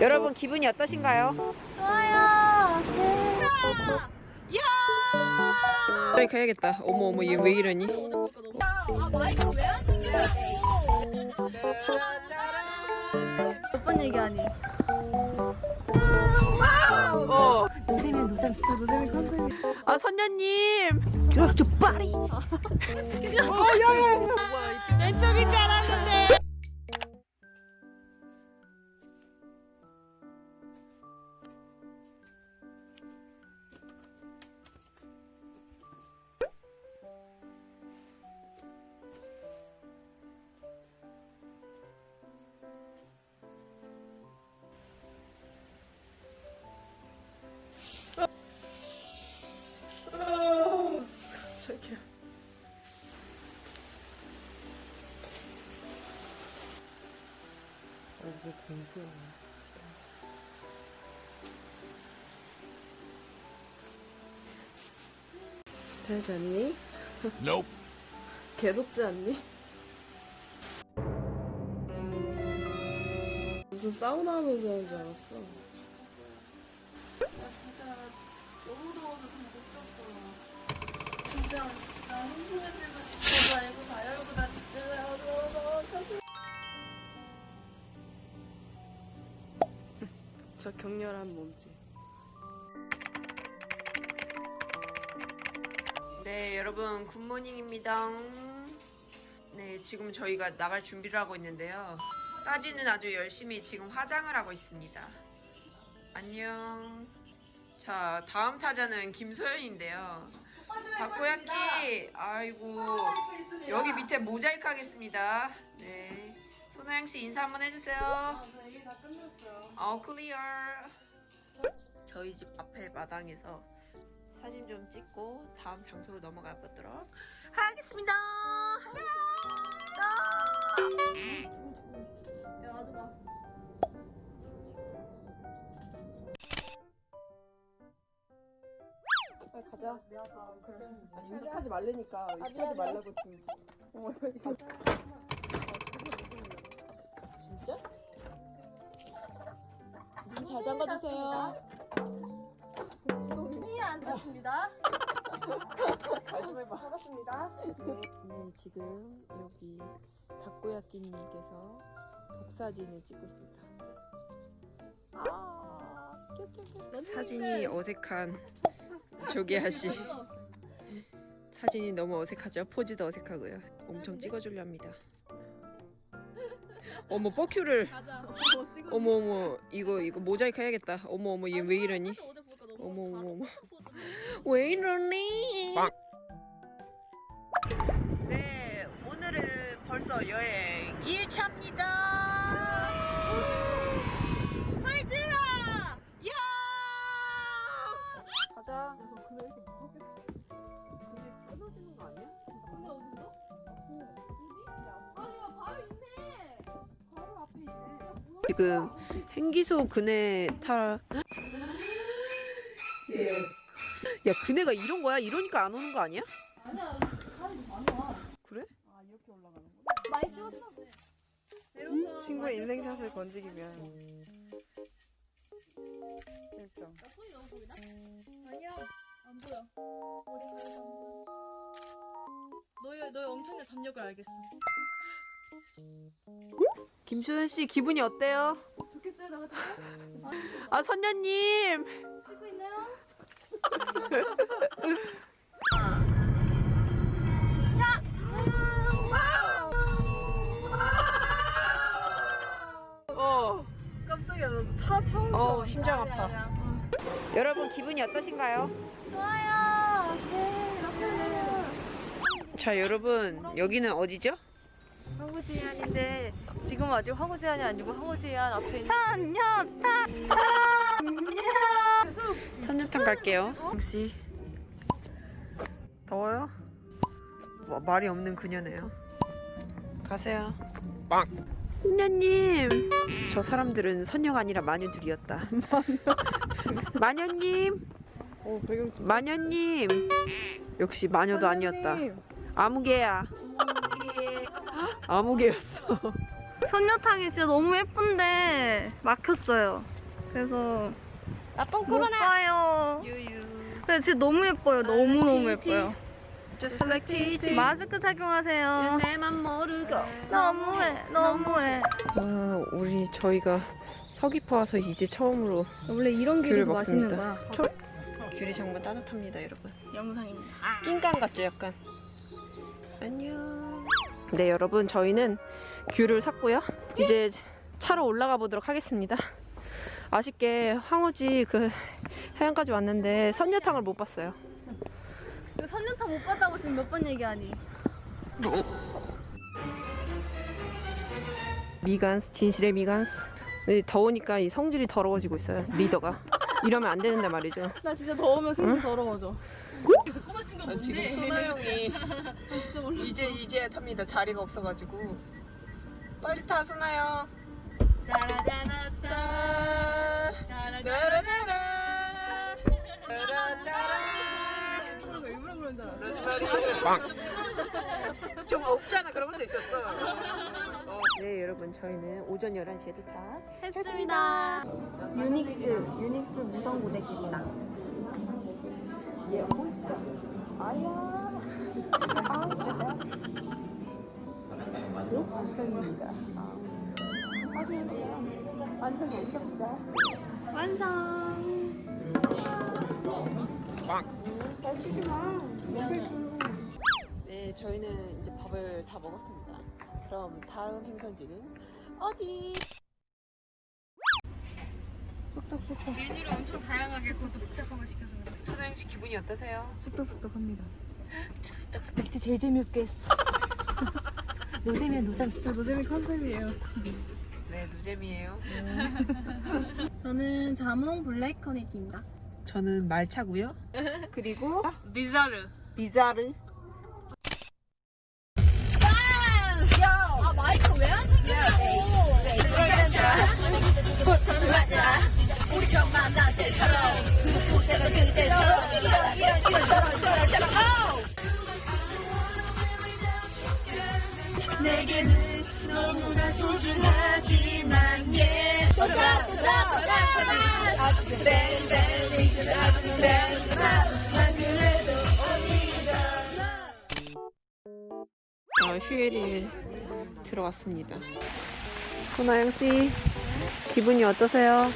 여러분 기분이 어떠신가요? 좋아요. 저희 가야겠다. 어머 어머 얘 왜 이러니? 아 마이크 왜안 챙겨요? 몇번 얘기하니? 어. 노잼이야 노잼 진짜 노잼이 컨셉이. 아 선녀님. 이렇게 빠리. 어 야야. 왼쪽인 줄 알았는데. 공부야. 잘 잤니? Nope. 개덥지 않니? 무슨 사우나 하면서 하는 줄 알았어. 진짜 너무 더워서 잠못 잤어. 진짜 나 흥분해지고 싶어서 알고 다 열고 나 진짜 더워 저 격렬한 몸짓. 네, 여러분 good morning입니다. 네, 지금 저희가 나갈 준비를 하고 있는데요. 따지는 아주 열심히 지금 화장을 하고 있습니다. 안녕. 자, 다음 타자는 김소연인데요. 다코야끼, 아이고, 여기 밑에 모자이크 하겠습니다. 네. 손호영 씨 인사 한번 해주세요. 다 끝났어요. 어 클리어 저희 집 앞에 마당에서 사진 좀 찍고 다음 장소로 넘어가 보도록 하겠습니다. 야 아줌마. 빨리 가자. 아니 의식하지 말라니까. 의식하지 말라고 지금. 어머 손이 안 탔습니다. 말좀 해봐. 반갑습니다. 네. 지금 여기 닭고야끼님께서 독사진을 찍고 있습니다. 아 사진이 어색한 조계하 씨. 사진이 너무 어색하죠? 포즈도 어색하고요. 엄청 찍어주려 합니다. 어머 뻐큐를. 가자. 어머 어머 이거 이거 모자이크 해야겠다. 어머 어머 얘 왜 이러니? 어머 어머 어머 왜 이러니? 빵. 네, 오늘은 벌써 여행 1차입니다. 소리 질러! 야! 가자. 근데 이렇게 무섭게 근데 끊어지는 거 아니야? 근데 어딨어? 어디? 아야 바로 있네. 바로 앞에 있네. 지금 행기소 그네 타. 야, 그네가 이런 거야? 이러니까 안 오는 거 아니야? 아니야 사람이 많아. 그래? 아 이렇게 올라가는 거야? 많이 찍었어. 내렸어. 친구의 인생샷을 건지기 위한 일정. 나 손이 너무 보이나? 아니야 안 보여. 어디 가서 안 보여. 너의 너의 엄청난 담력을 알겠어. 김소연 씨 기분이 어때요? 좋겠어요 나 같은 아 선녀님. 찍고 있나요? 어. 깜짝이야 차 차온 어 심장 아니야, 아파. 아니야. 여러분 기분이 어떠신가요? 좋아요. 네. 자 여러분 여기는 어디죠? 황후지안인데 지금 아직 황후지안이 아니고 황후지안 앞에 있는 선녀타. 선녀탕 갈게요. 혹시 더워요? 뭐, 말이 없는 그녀네요. 가세요. 빵. 선녀님, 저 사람들은 선녀가 아니라 마녀들이었다. 마녀님, 어 배경 마녀님. 역시 마녀도 아니었다. 아무개야. 아무개였어. 선녀탕이 진짜 너무 예쁜데 막혔어요. 그래서 나쁜 못 봐요. 유유. 근데 진짜 너무 예뻐요. 너무 너무 예뻐요. Just like TT. 마스크 착용하세요. 내만 모르고. 너무해, 너무해. 아, 우리 저희가 서귀포 와서 이제 처음으로 원래 이런 귤을 귤이 맛있는 먹습니다. 거야. 귤이 정말 따뜻합니다, 여러분. 영상입니다. 낑깡 같죠, 약간. 안녕. 네, 여러분, 저희는 귤을 샀고요. 이제 차로 올라가 보도록 하겠습니다. 아쉽게 황우지 그 해안까지 왔는데 선녀탕을 못 봤어요. 선녀탕 못 봤다고 지금 몇 번 얘기하니? 미간스, 진실의 미간스. 네, 더우니까 이 성질이 더러워지고 있어요, 리더가. 이러면 안 되는데 말이죠. 나 진짜 더우면 생각 더러워져. 아, 지금 소나영이 이제 이제 탑니다. 자리가 없어가지고 빨리 타 소나영. 일부러 로즈마리. 좀 없잖아. 그런 것도 있었어. 네, 여러분 저희는 오전 11시에 도착. 했습니다. 유닉스, 유닉스 무성 고데기입니다. 얘 혼자. 아야. 아, 네, 완성입니다. 확인. 완성이 아니랍니다. 완성. 네, 저희는 이제 밥을 다 먹었습니다. 그럼 다음 행선지는 어디? 쑥떡쑥떡. 메뉴를 엄청 다양하게 그것도 복잡한 거 시켜서 그래. 씨 기분이 어떠세요? 쑥떡쑥떡합니다. 맥주 제일 재미없게 노잼이야 노잼 노잼이 컨셉이에요. 네, 누잼이에요. 저는 자몽 블랙 커네티입니다. 저는 말차고요. 그리고 비자르. 비자르. 아 마이크 왜 안 챙겨냐고. 어, 휴일일 들어왔습니다. 소나영 씨 기분이 어떠세요?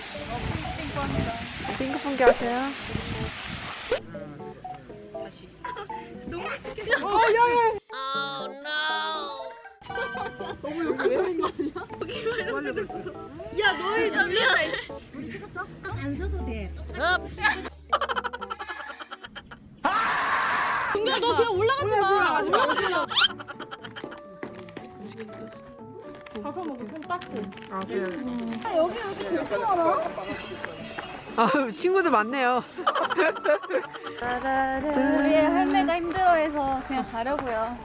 핑크퐁기 하세요? 다시. 야 너희 다 미안해. 야, 너 그냥 올라가지 마. 올라가지 마. 가서 먹어, 손 닦고. 아 그래요. 아, 여기 여기 그렇게 많아? 아 친구들 많네요. 우리 할매가 힘들어해서 그냥 가려고요.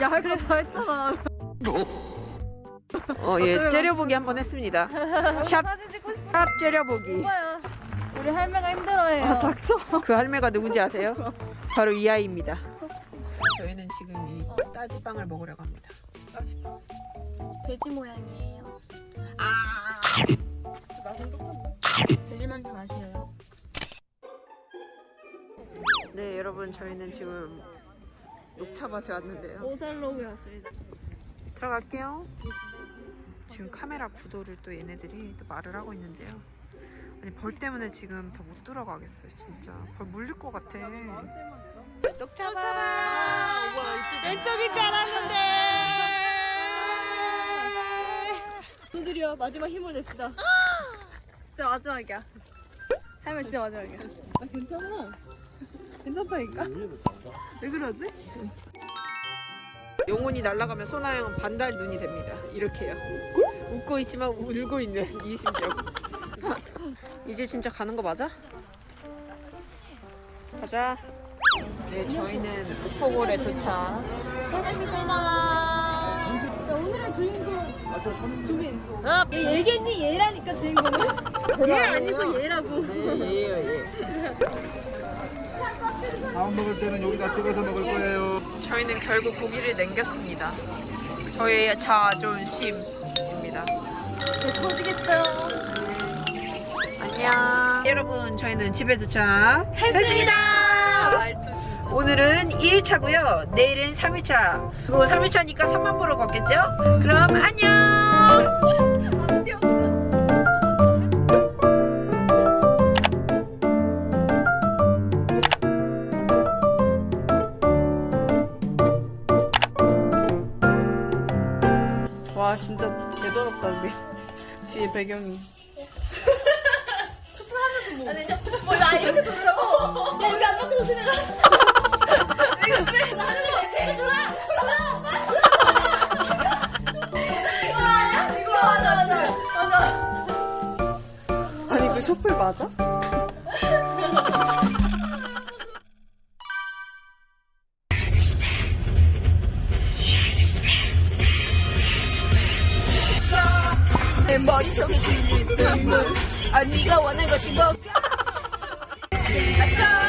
야 할거 다 했잖아. 어, 예, 째려보기 한번 했습니다. 샵, 사진 찍고 싶어. 샵 째려보기. 오빠야. 우리 할매가 힘들어해요. 아, 닥쳐. 그 할매가 누군지 아세요? 바로 이 아이입니다. 저희는 지금 이 따지빵을 먹으려고 합니다. 돼지 모양이에요. 맛은 똑같네. 돼지만두 맛이에요. 네, 여러분 저희는 지금 녹차밭에 왔는데요. 오살로그에 왔습니다. 들어갈게요. 지금 카메라 구도를 또 얘네들이 또 말을 하고 있는데요. 아니 벌 때문에 지금 더 못 들어가겠어요, 진짜. 벌 물릴 것 같아. 녹차밭. 왼쪽인 줄 알았는데. 분들이요 마지막 힘을 냅시다. 진짜 마지막이야. 할매 진짜 마지막이야. 아 괜찮아. 괜찮다니까. 왜 그러지? 영혼이 날아가면 소나영은 반달 눈이 됩니다. 이렇게요. 웃고 있지만 울고 있는 이 심정. 이제 진짜 가는 거 맞아? 가자. 네, 저희는 목포골에 도착. 했습니다. 오늘의 주인공 조민. 얘 얘겠니? 얘라니까 주인공은. 얘 아니고 얘라고. 네, 예요, 예. 다음 먹을 때는 여기다 찍어서 먹을 거예요. 저희는 결국 고기를 남겼습니다. 저희의 자존심입니다. 터지겠어요. 안녕. 여러분 저희는 집에 도착했습니다. 오늘은 1일차고요 내일은 3일차. 그리고 3일차니까 3만 보러 걷겠죠? 그럼 안녕. 배경이. 아니 저 뭐야 이렇게 돌으라고? 야 여기 안 맞고 조심해라 이거 왜 나중에 이렇게 돌아 이거 아니야? 이거 맞아 맞아. 맞아. 아니 그 촛불 맞아? 내 머릿속에 실린 그 눈물. 아 네가 원한 것이 뭔가